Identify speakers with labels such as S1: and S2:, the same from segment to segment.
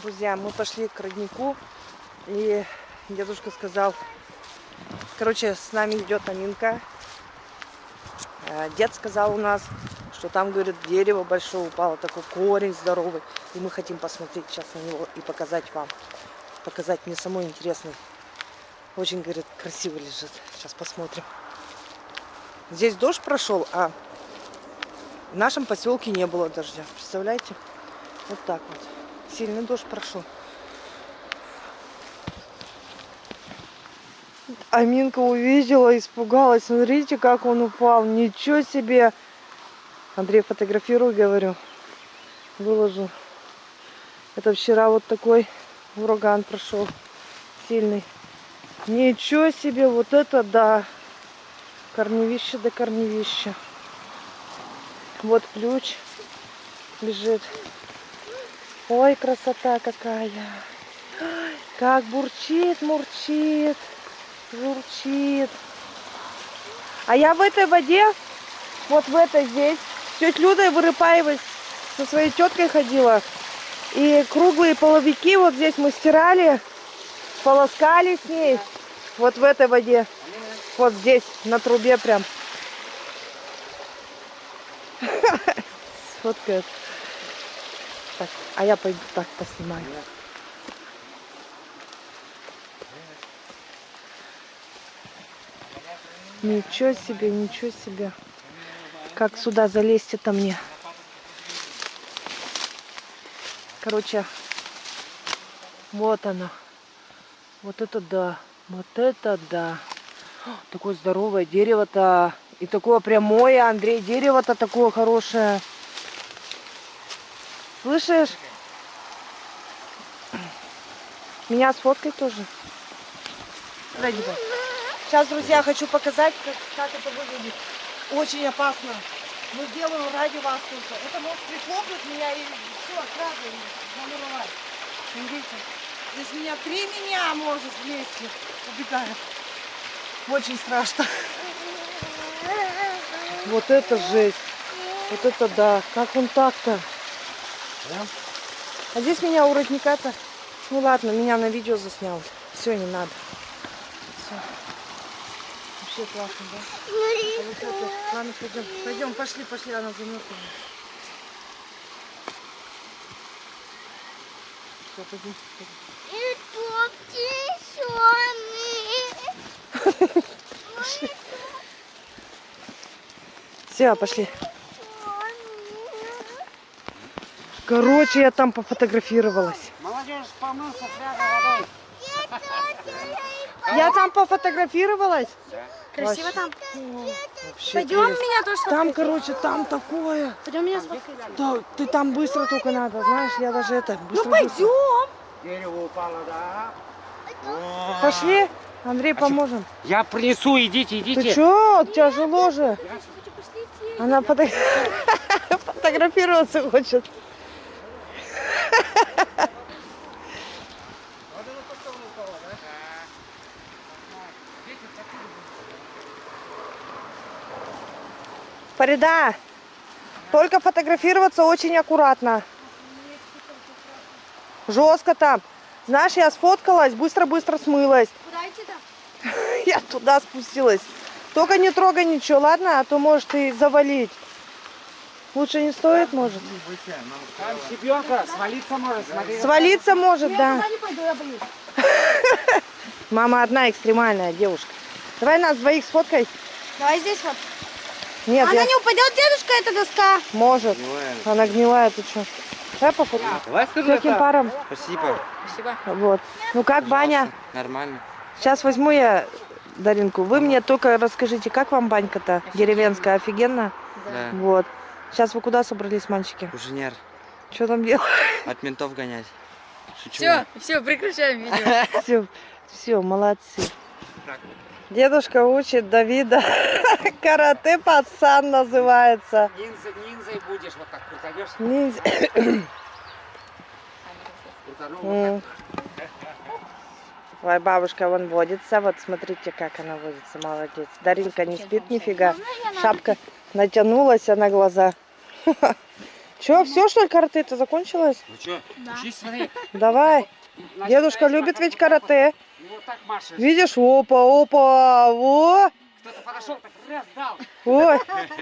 S1: Друзья, мы пошли к роднику, и дедушка сказал, короче, с нами идет Аминка. Э, Дед сказал у нас, что там, говорит, дерево большое упало, такой корень здоровый, и мы хотим посмотреть сейчас на него и показать вам. Показать мне самой интересный. Очень, говорит, красиво лежит. Сейчас посмотрим. Здесь дождь прошел, а в нашем поселке не было дождя. Представляете? Вот так вот. Сильный дождь прошел. Аминка увидела, испугалась. Смотрите, как он упал. Ничего себе. Андрей, фотографируй, говорю. Выложу. Это вчера вот такой ураган прошел. Сильный. Ничего себе, вот это да. Корневище до корневища. Вот ключ лежит. Ой, красота какая. Как бурчит, мурчит, журчит. А я в этой воде, вот в этой здесь, с тетей Людой Вырыпаевой со своей теткой ходила. И круглые половики вот здесь мы стирали, полоскали с ней. Вот в этой воде. Вот здесь, на трубе прям. Сфоткает. Так, а я пойду так поснимаю. Ничего себе, ничего себе. Как сюда залезть это мне? Короче, вот оно. Вот это да. Вот это да. Такое здоровое дерево-то. И такое прямое, Андрей, дерево-то такое хорошее. Слышишь? Меня сфоткай тоже. Ради бога. Сейчас, друзья, хочу показать, как, как это выглядит. Очень опасно. Мы делаем ради вас только. Это может прихлопнуть меня и все, сразу замуровать. Смотрите. Здесь меня три меня может вместе убегает. Очень страшно. Вот это жесть. Вот это да. Как он так-то? А здесь меня у родника-то... Ну ладно, меня на видео заснял. Все, не надо. Все. Вообще классно, да? Ладно, пойдем. Пойдем, пошли, пошли, она замерзла. Все, пойдем.
S2: И тут тишины.
S1: Все, пошли. Короче, я там пофотографировалась.
S3: Молодежь помылся с водой.
S1: Я там пофотографировалась.
S2: Красиво там.
S1: Вообще
S2: Пойдем меня тоже
S1: Там, короче, там такое.
S2: Пойдем меня сфоткать.
S1: Да, ты там быстро только надо, знаешь, я даже это быстро.
S2: Ну пойдем.
S3: Дерево упало, да?
S1: Пошли, Андрей, поможем.
S3: Я принесу, идите,
S1: Ты
S3: идите.
S1: чё? Тяжело же. Она фото- фотографироваться хочет. Фарида, только фотографироваться очень аккуратно. Жестко там. Знаешь, я сфоткалась, быстро-быстро смылась.
S2: Куда?
S1: Я туда спустилась. Только не трогай ничего, ладно? А то может и завалить. Лучше не стоит, может.
S3: Там щебенка, свалиться может, смотри.
S1: Свалиться может,
S2: Я
S1: да.
S2: туда не пойду, я боюсь.
S1: Мама одна экстремальная девушка. Давай нас двоих сфоткай.
S2: Давай здесь вот.
S1: Нет,
S2: Она
S1: я...
S2: не упадет, дедушка, эта доска.
S1: Может. Она гнилая, ты что? Давай пофоткаем.
S3: Давай скажу
S1: Каким паром?
S3: Спасибо.
S2: Спасибо.
S1: Вот. Ну как, баня?
S3: Нормально.
S1: Сейчас возьму я Даринку. Вы мне только расскажите, как вам банька-то? Деревенская, офигенно?
S3: Да.
S1: Вот. Сейчас вы куда собрались, мальчики?
S3: Инженер.
S1: Что там делать?
S3: От ментов гонять. Шучу.
S4: Все, все, прекращаем видео.
S1: Все, все, молодцы. Дедушка учит Давида. Карате пацан называется.
S3: Ниндзя, ниндзя будешь, вот так крутанешь.
S1: Ниндзя. Ой, бабушка вон водится. Вот смотрите, как она водится. Молодец. Даринка не спит нифига. Шапка натянулась а на глаза. Че, все что ли карате-то закончилось?
S3: Ну что, учись, смотри.
S1: Давай.
S3: Значит,
S1: Дедушка любит ведь карате.
S3: вот, Вот так машешь.
S1: Видишь, опа, опа, во.
S3: Кто-то подошел, так раз дал.
S1: Ой,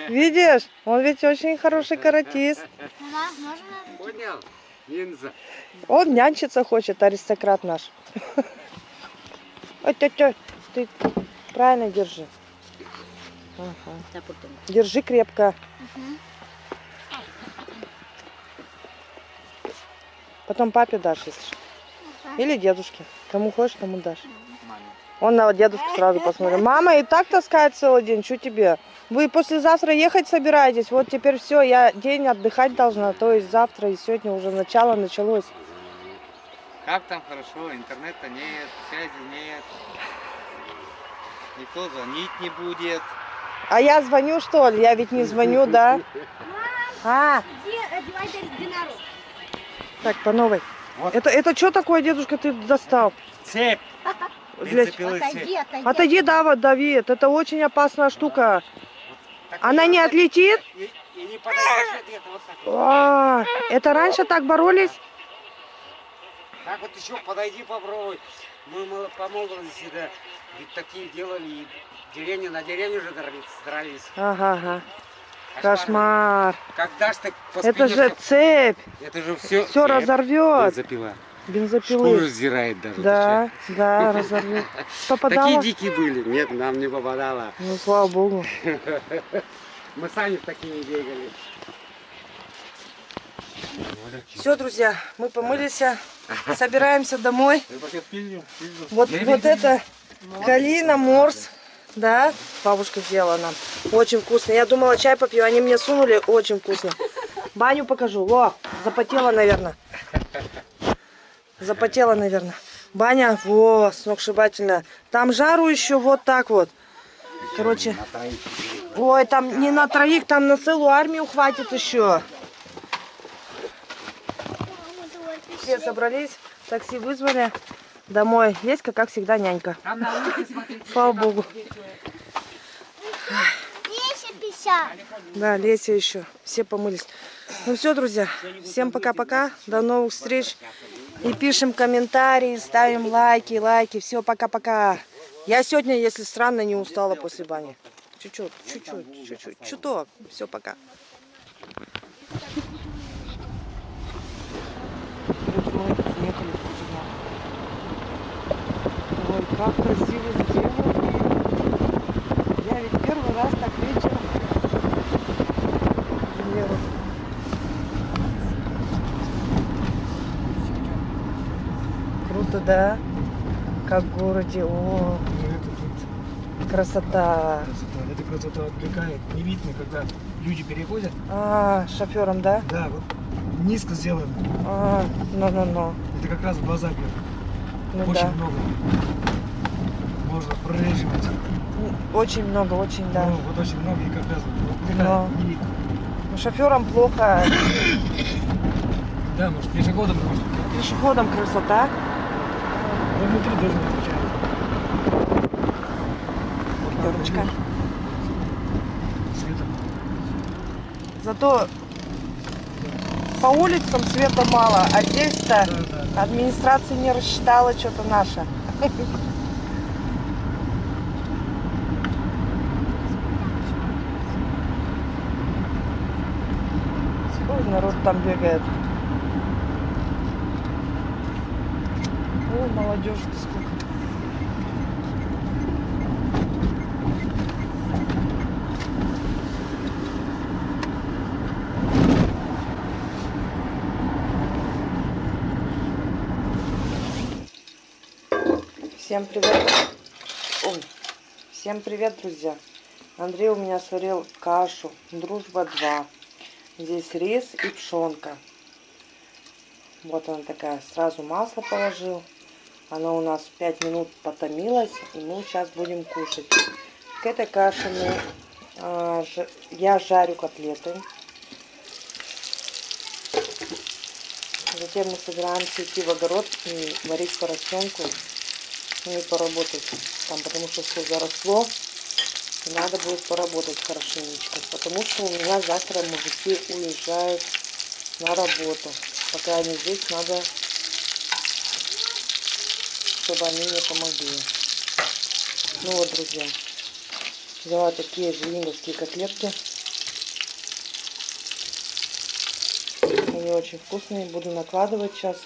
S1: видишь, он ведь очень хороший каратист.
S3: Понял? Ниндзя.
S1: Он нянчиться хочет, аристократ наш. Ой, тетя, ты правильно держи. Ага. Держи крепко. Потом папе дашь, если что. Или дедушке. Кому хочешь, тому дашь.
S3: Маме.
S1: Он на дедушку сразу посмотрел. Мама и так таскает целый день, что тебе? Вы послезавтра ехать собираетесь? Вот теперь все, я день отдыхать должна. То есть завтра и сегодня уже начало началось.
S5: Как там хорошо, интернета нет, связи нет. Никто звонить не будет.
S1: А я звоню, что ли? Я ведь не звоню, да? А,
S2: Где одевать динару?
S1: так, по новой.
S3: Вот.
S1: Это, это что такое, дедушка, ты достал?
S3: Цепь.
S1: Для-.
S2: Отойди, отойди.
S1: Отойди, Дава, Давид, это очень опасная штука. Она не отлетит?
S3: И, и не вот вот.
S1: А, это раньше так боролись?
S3: Так вот еще подойди попробуй. Мы по молодости, да, ведь такие делали, и деревню на деревню же дрались. дрались.
S1: Ага, ага.
S3: Кошмар. Когда ж ты
S1: Это же цепь.
S3: Это же все.
S1: Все разорвет.
S3: Запила. Шкуру
S1: Бензопилы.
S3: сдирает даже.
S1: Да, да, разорвет. Попадала?
S3: Такие дикие были. Нет, нам не попадало.
S1: Ну, слава богу.
S3: Мы сами в такие не бегали.
S1: Все, друзья, мы помылись, собираемся домой. Вот, вот это калина, морс, да, бабушка сделала нам. Очень вкусно. Я думала, чай попью, они мне сунули, очень вкусно. Баню покажу. Во, запотела, наверное. Запотела, наверное. Баня, во, сногсшибательная. Там жару еще вот так вот. Короче, ой, там не на троих, там на целую армию хватит еще. Все собрались, такси вызвали. Домой. Леська, как всегда, нянька.
S3: Смотри.
S1: Слава богу.
S2: 250.
S1: Да, Леся еще. Все помылись. Ну все, друзья. Всем пока-пока. До новых встреч. И пишем комментарии, ставим лайки, лайки. Все, пока-пока. Я сегодня, если странно, не устала после бани. Чуть-чуть, чуть-чуть, чуть-чуть. Чуток. Все, пока. Мы приехали в Кузьма. Как красиво сделано. Я ведь первый раз так вечером делаю. Круто, да? Как в городе. О, красота.
S6: Красота. Эта красота отвлекает. Не видно, когда люди переходят.
S1: А, шофером, да?
S6: Да, вот низко сделано.
S1: А, ну-ну-ну.
S6: Это как раз в глаза бьет.
S1: Ну
S6: Очень
S1: да.
S6: много. Можно прореживать.
S1: Очень много, очень, да.
S6: Ну, вот очень много и как раз вот.
S1: Но.
S6: Не.
S1: Ну, шоферам плохо.
S6: Да, может пешеходом может.
S1: Пешеходам красота.
S6: Но внутри должен отвечать. Вот так
S1: Пятерочка.
S6: Светом.
S1: Зато по улицам света мало, а здесь-то
S6: Да, да.
S1: администрация не рассчитала что-то наше. Ой, народ там бегает. Ой, молодежи-то сколько. Всем привет. Ой. Всем привет, друзья. Андрей у меня сварил кашу. Дружба 2. Здесь рис и пшенка. Вот она такая. Сразу масло положил. Она у нас 5 минут потомилась. И мы сейчас будем кушать. К этой каше мы, а, ж- я жарю котлеты. Затем мы собираемся идти в огород и варить поросенку. Ну и поработать там, потому что все заросло. Надо будет поработать хорошенечко. Потому что у меня завтра мужики уезжают на работу. Пока они здесь, надо, чтобы они мне помогли. Ну вот, друзья, взяла такие звенинговские котлетки. Они очень вкусные, буду накладывать сейчас.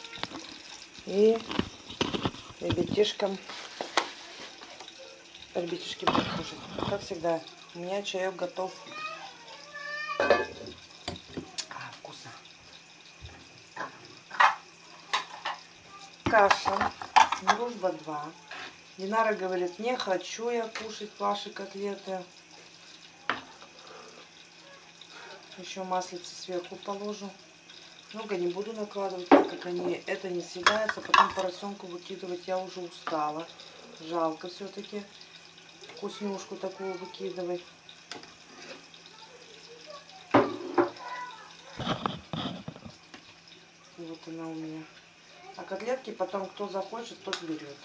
S1: И ребятишкам, ребятишки будут кушать. Как всегда, у меня чаек готов. А, вкусно. Каша, дружба 2. Динара говорит, не хочу я кушать ваши котлеты. Еще маслице сверху положу. Много не буду накладывать, так как они это не съедается. Потом поросенку выкидывать я уже устала. Жалко все-таки вкуснюшку такую выкидывать. Вот она у меня. А котлетки потом кто захочет, тот берет.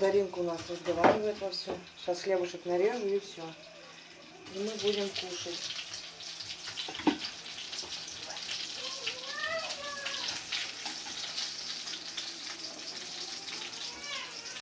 S1: Даринка у нас разговаривает во все. Сейчас хлебушек нарежу и все. И мы будем кушать.